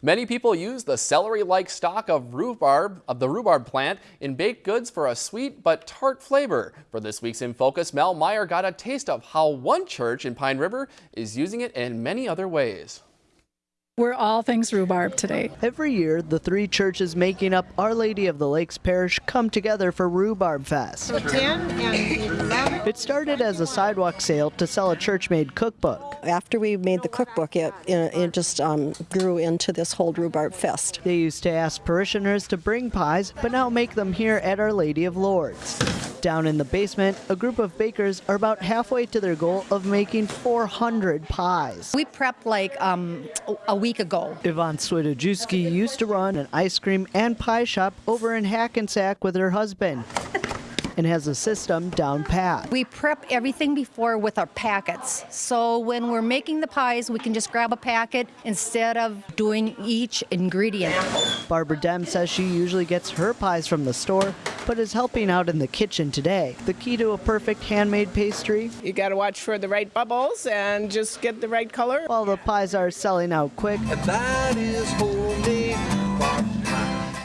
Many people use the celery-like stalk of rhubarb of the rhubarb plant in baked goods for a sweet but tart flavor. For this week's In Focus, Mel Meyer got a taste of how one church in Pine River is using it in many other ways. We're all things rhubarb today. Every year, the three churches making up Our Lady of the Lakes Parish come together for Rhubarb Fest. So 10 and 11. It started as a sidewalk sale to sell a church-made cookbook. After we made the cookbook, it, it just um, grew into this whole Rhubarb Fest. They used to ask parishioners to bring pies, but now make them here at Our Lady of Lourdes. Down in the basement, a group of bakers are about halfway to their goal of making 400 pies. We prepped like um, a week ago. Yvonne Swidojewski used to run an ice cream and pie shop over in Hackensack with her husband and has a system down pat. We prep everything before with our packets. So when we're making the pies, we can just grab a packet instead of doing each ingredient. Barbara Dem says she usually gets her pies from the store, but is helping out in the kitchen today. The key to a perfect handmade pastry? You got to watch for the right bubbles and just get the right color. While the pies are selling out quick,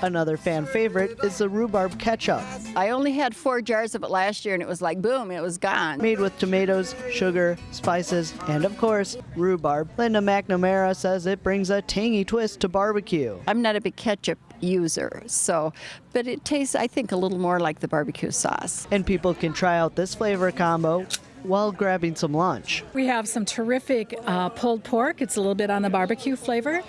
Another fan favorite is the rhubarb ketchup. I only had four jars of it last year and it was like boom, it was gone. Made with tomatoes, sugar, spices, and of course, rhubarb. Linda McNamara says it brings a tangy twist to barbecue. I'm not a big ketchup user, so, but it tastes, I think, a little more like the barbecue sauce. And people can try out this flavor combo while grabbing some lunch. We have some terrific uh, pulled pork. It's a little bit on the barbecue flavor.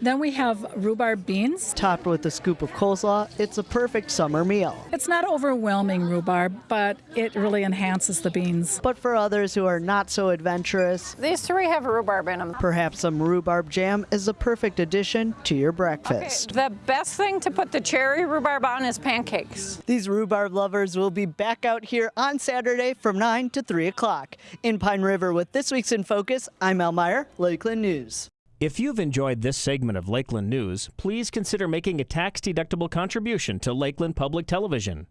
Then we have rhubarb beans. Topped with a scoop of coleslaw, it's a perfect summer meal. It's not overwhelming rhubarb, but it really enhances the beans. But for others who are not so adventurous, these three have rhubarb in them. Perhaps some rhubarb jam is a perfect addition to your breakfast. Okay. The best thing to put the cherry rhubarb on is pancakes. These rhubarb lovers will be back out here on Saturday from 9 to 3 o'clock. In Pine River with this week's In Focus, I'm Al Meyer, Lakeland News. If you've enjoyed this segment of Lakeland News, please consider making a tax-deductible contribution to Lakeland Public Television.